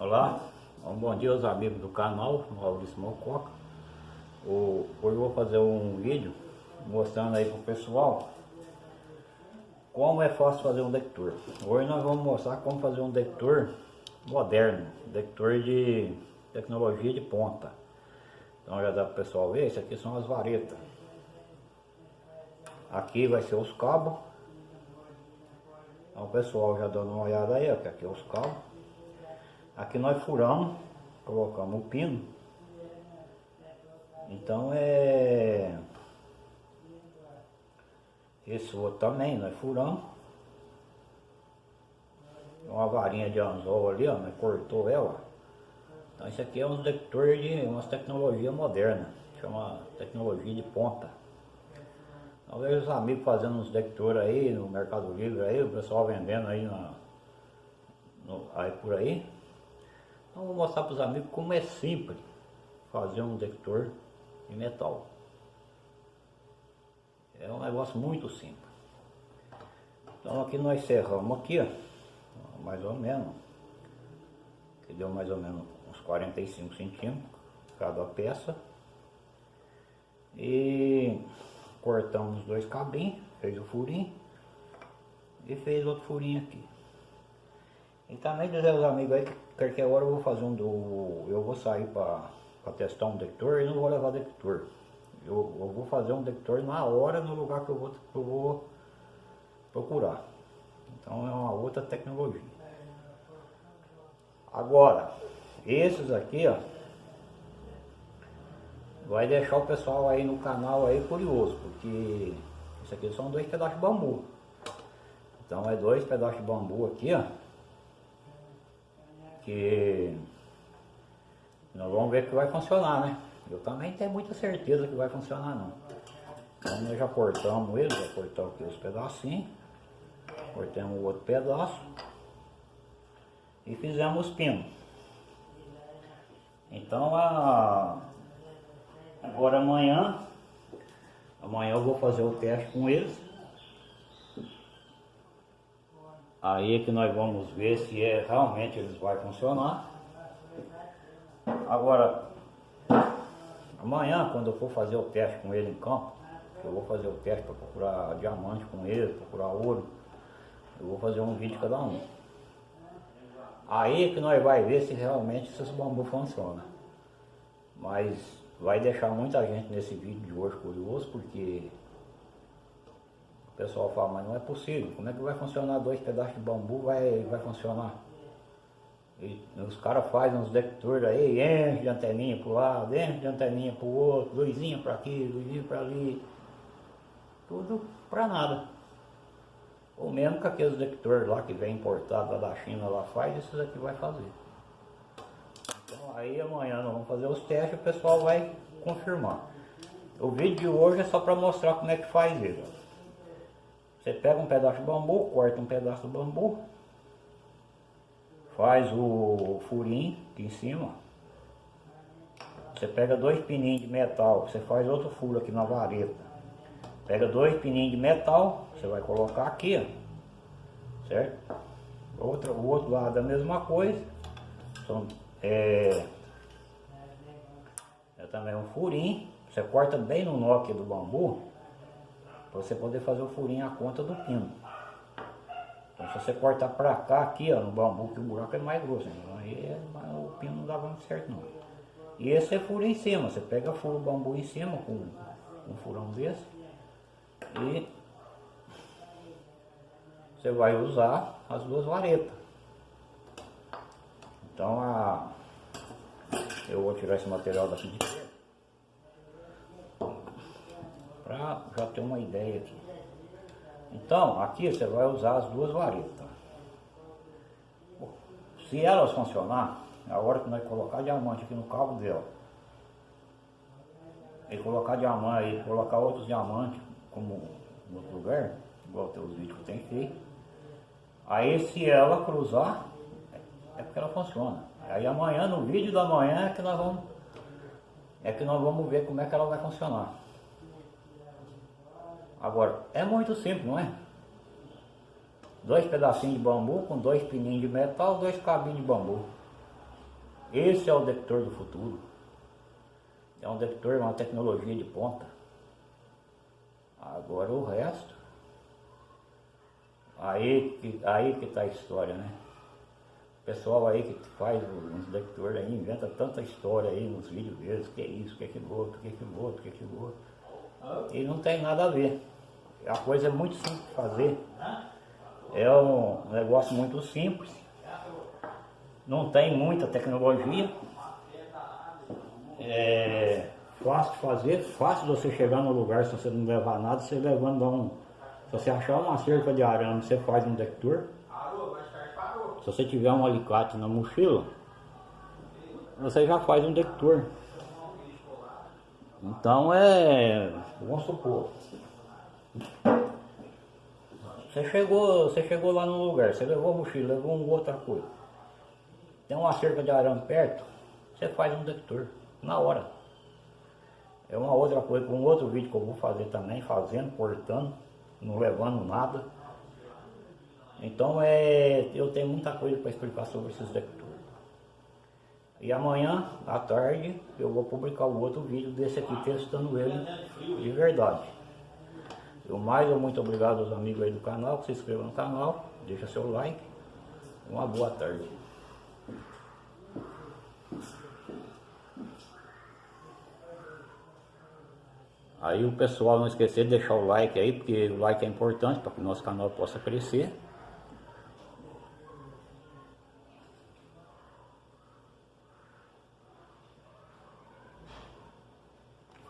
Olá, um bom dia aos amigos do canal, Maurício Mococa. Hoje eu vou fazer um vídeo mostrando aí pro pessoal como é fácil fazer um detector. Hoje nós vamos mostrar como fazer um detector moderno, detector de tecnologia de ponta. Então já dá para o pessoal ver, isso aqui são as varetas. Aqui vai ser os cabos. Então pessoal já dando uma olhada aí, ó, que aqui é os cabos. Aqui nós furamos, colocamos o pino. Então é... Esse outro também nós furamos. Uma varinha de anzol ali, ó, nós cortou ela. Então isso aqui é um detector de uma tecnologia moderna. Chama tecnologia de ponta. Então vejo os amigos fazendo uns detectores aí no Mercado Livre aí, o pessoal vendendo aí na, no, aí por aí. Então vou mostrar para os amigos como é simples fazer um detector de metal. É um negócio muito simples. Então aqui nós cerramos aqui, ó, mais ou menos, que deu mais ou menos uns 45 centímetros cada peça. E cortamos dois cabinhos, fez o furinho e fez outro furinho aqui. E também dizer aos amigos aí que qualquer hora eu vou fazer um do. Eu vou sair para testar um detector e não vou levar detector. Eu, eu, vou fazer um detector na hora no lugar que eu vou, que eu vou procurar. Então é uma outra tecnologia. Agora, esses aqui, ó, vai deixar o pessoal aí no canal aí curioso, porque isso aqui são dois pedaços de bambu. Então é dois pedaços de bambu aqui, ó nós vamos ver que vai funcionar, né? Eu também tenho muita certeza que vai funcionar não. Então nós já cortamos ele, já cortamos aqui os pedacinhos, cortamos o outro pedaço e fizemos os pinos. Então a, agora amanhã, amanhã eu vou fazer o teste com eles Aí é que nós vamos ver se é, realmente eles vão funcionar. Agora, amanhã quando eu for fazer o teste com ele em campo, eu vou fazer o teste para procurar diamante com ele, procurar ouro, eu vou fazer um vídeo cada um. Aí é que nós vai ver se realmente esses bambus funcionam. Mas vai deixar muita gente nesse vídeo de hoje curioso, porque o pessoal fala, mas não é possível, como é que vai funcionar dois pedaços de bambu, vai, vai funcionar? E os caras fazem uns detectores aí, enche de anteninha para o lado, enche de anteninha para o outro, luzinha para aqui, luzinha para ali, tudo para nada. Ou mesmo que aqueles detectores lá que vem importado lá da China lá faz, esses aqui vai fazer. Então aí amanhã nós vamos fazer os testes o pessoal vai confirmar. O vídeo de hoje é só para mostrar como é que faz ele. Você pega um pedaço de bambu, corta um pedaço do bambu, faz o furinho aqui em cima. Você pega dois pininhos de metal, você faz outro furo aqui na vareta. Pega dois pininhos de metal, você vai colocar aqui, ó, certo? Outro, o outro lado é a mesma coisa. São, é, é também um furinho. Você corta bem no nó aqui do bambu para você poder fazer o furinho à conta do pino. Então se você cortar para cá, aqui ó, no bambu, que o buraco é mais grosso, então aí é, o pino não dá muito certo não. E esse é furo em cima, você pega furo bambu em cima com um furão desse e você vai usar as duas varetas. Então a, eu vou tirar esse material daqui de para já ter uma ideia aqui. Então, aqui você vai usar as duas varetas. Se elas funcionar, a hora que nós colocar diamante aqui no cabo dela, e colocar diamante e colocar outros diamantes, como em outro lugar, igual tem os vídeos que tem feito, aí se ela cruzar, é porque ela funciona. Aí amanhã, no vídeo da manhã, é que nós vamos, é que nós vamos ver como é que ela vai funcionar. Agora, é muito simples, não é? Dois pedacinhos de bambu com dois pininhos de metal, dois cabinhos de bambu. Esse é o detector do futuro. É um detector, uma tecnologia de ponta. Agora o resto. Aí que aí que tá a história, né? O pessoal aí que faz uns detectores aí, inventa tanta história aí nos vídeos deles, que é isso, que é aquilo outro, que é aquilo outro, que é aquilo outro. E não tem nada a ver. A coisa é muito simples de fazer. É um negócio muito simples. Não tem muita tecnologia. É fácil de fazer, fácil de você chegar no lugar se você não levar nada, você levando um. Se você achar uma cerca de arame, você faz um detector. Se você tiver um alicate na mochila, você já faz um detector. Então é. Vamos supor. Você chegou, você chegou lá no lugar, você levou a mochila, levou uma outra coisa. Tem uma cerca de arame perto, você faz um detector, na hora. É uma outra coisa, um outro vídeo que eu vou fazer também, fazendo, cortando, não levando nada. Então é, eu tenho muita coisa para explicar sobre esses detectores. E amanhã, à tarde, eu vou publicar o outro vídeo desse aqui, testando ele de verdade. Eu mais muito obrigado aos amigos aí do canal, que se inscrevam no canal, deixa seu like. Uma boa tarde. Aí o pessoal não esquecer de deixar o like aí, porque o like é importante para que o nosso canal possa crescer.